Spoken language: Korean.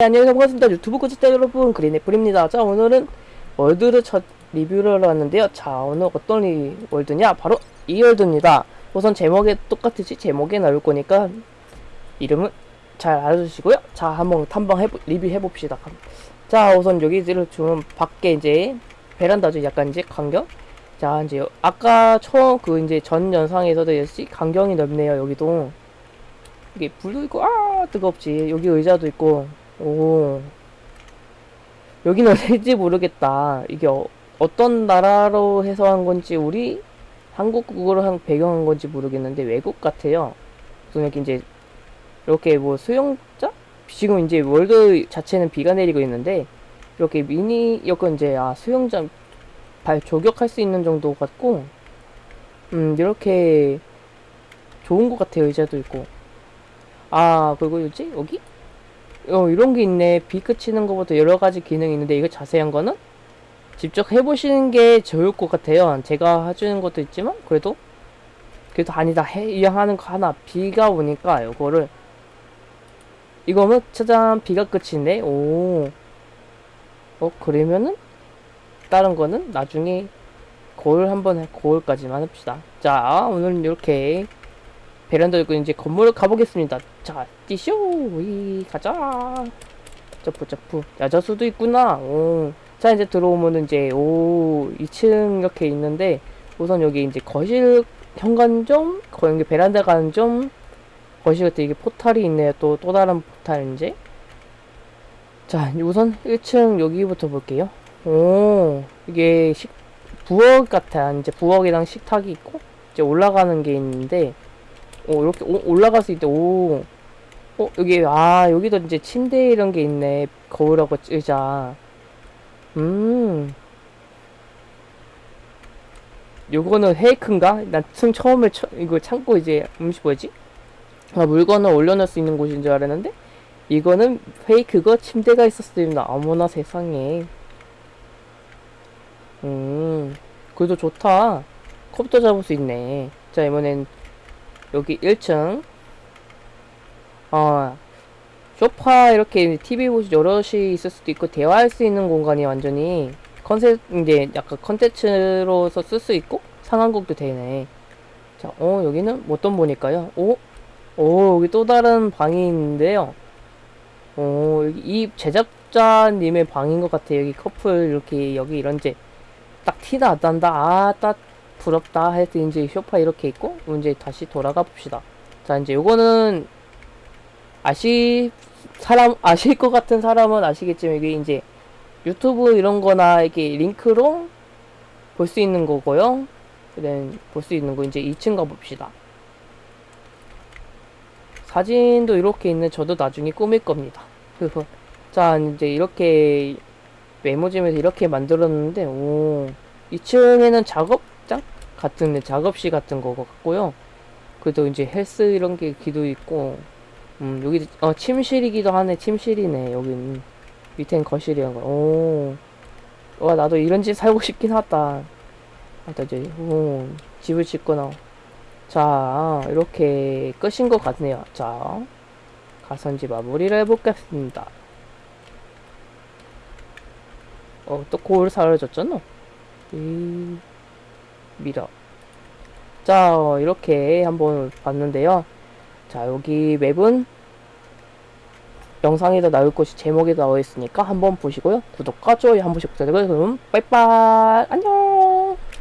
네, 안녕하세요 반갑습니다. 유튜브 구독자 여러분 그린애플입니다. 자 오늘은 world를 첫 리뷰를 하러 왔는데요. 자 오늘 어떤 리, world냐? 바로 이 world입니다. 우선 제목에 똑같이 제목에 나올 거니까 이름은 잘 알아주시고요. 자 한번 탐방 해보, 리뷰해 봅시다. 자 우선 여기를 좀 밖에 이제 베란다죠 약간 이제 광경? 자 이제 아까 처음 그 이제 전 영상에서도 역시 광경이 넓네요 여기도. 이게 불도 있고 아 뜨겁지. 여기 의자도 있고 오. 여기는 어딘지 모르겠다. 이게 어, 어떤 나라로 해서 한 건지 우리 한국국어로 한 배경한 건지 모르겠는데 외국 같아요. 그래서 여기 이제 이렇게 뭐 수영자? 지금 이제 월드 자체는 비가 내리고 있는데 이렇게 미니 여건 이제 아 수영장 발 조격할 수 있는 정도 같고 음 이렇게 좋은 것 같아요 의자도 있고. 아 그리고 뭐지? 여기 어 이런 게 있네. 비 그치는 것부터 여러 가지 기능이 있는데 이거 자세한 거는 직접 해보시는 게 좋을 것 같아요. 제가 해주는 것도 있지만 그래도 그래도 아니다. 해 이왕 하는 거 하나. 비가 오니까 이거를 이거는 짜잔 비가 끝이네 오. 어 그러면은 다른 거는 나중에 거울 한번 해 거울까지만 합시다. 자 오늘은 이렇게 베란다 있고 이제 건물을 가보겠습니다. 자 뛰쇼! 이 가자! 점프 점프. 야자수도 있구나. 오. 자 이제 들어오면은 이제 오 2층 이렇게 있는데 우선 여기 이제 거실 현관점 거기 베란다 가는 점 거실 같은 이게 포탈이 있네요. 또 또 다른 포탈 이제. 자 우선 1층 여기부터 볼게요. 오 이게 식 부엌 같아 이제 부엌이랑 식탁이 있고 이제 올라가는 게 있는데 오 이렇게 오, 올라갈 수 있대 오 어, 여기, 아, 여기도 이제 침대 이런 게 있네. 거울하고 의자. 음. 요거는 헤이크인가? 난층 처음에 처, 이거 참고 이제, 음식 뭐지? 아, 물건을 올려놓을 수 있는 곳인 줄 알았는데, 이거는 페이크고 침대가 있었습니다. 어머나 세상에. 음, 그래도 좋다. 컵도 잡을 수 있네. 자, 이번엔 여기 1층. 어, 소파 이렇게 TV 보시 여럿이 있을 수도 있고 대화할 수 있는 공간이 완전히 컨셉 이제 약간 컨텐츠로서 쓸 수 있고 상황극도 되네. 자, 어 여기는 어떤 보니까요? 오, 오 여기 또 다른 방이 있는데요. 오 여기 이 제작자님의 방인 것 같아요. 여기 커플 이렇게 여기 이런 이제 딱 티도 안 난다. 아, 딱 부럽다. 해서 이제 소파 이렇게 있고 이제 다시 돌아가 봅시다. 자, 이제 요거는 아시 사람 아실 것 같은 사람은 아시겠지만 이게 이제 유튜브 이런 거나 이렇게 링크로 볼 수 있는 거고요. 그래 볼수 있는 거 이제 2층 가 봅시다. 사진도 이렇게 있는 저도 나중에 꾸밀 겁니다. 자 이제 이렇게 메모지면서 이렇게 만들었는데 오 2층에는 작업장 같은 작업실 같은 거 같고요. 그래도 이제 헬스 이런 게 기도 있고 음 여기 어 침실이기도 하네 침실이네 여기는 밑엔 거실이란 거. 오. 와 나도 이런 집 살고 싶긴 하다. 하다 이제 오, 집을 짓거나. 자 이렇게 끝인 것 같네요. 자 이제 마무리를 해보겠습니다. 어또 거울 사라졌잖아. 이 미러. 자 이렇게 한번 봤는데요. 자 여기 맵은 영상에도 나올 것이 제목에 나와 있으니까 한번 보시고요 구독과 좋아요 한 번씩 부탁드려요 그럼 빠이빠이 안녕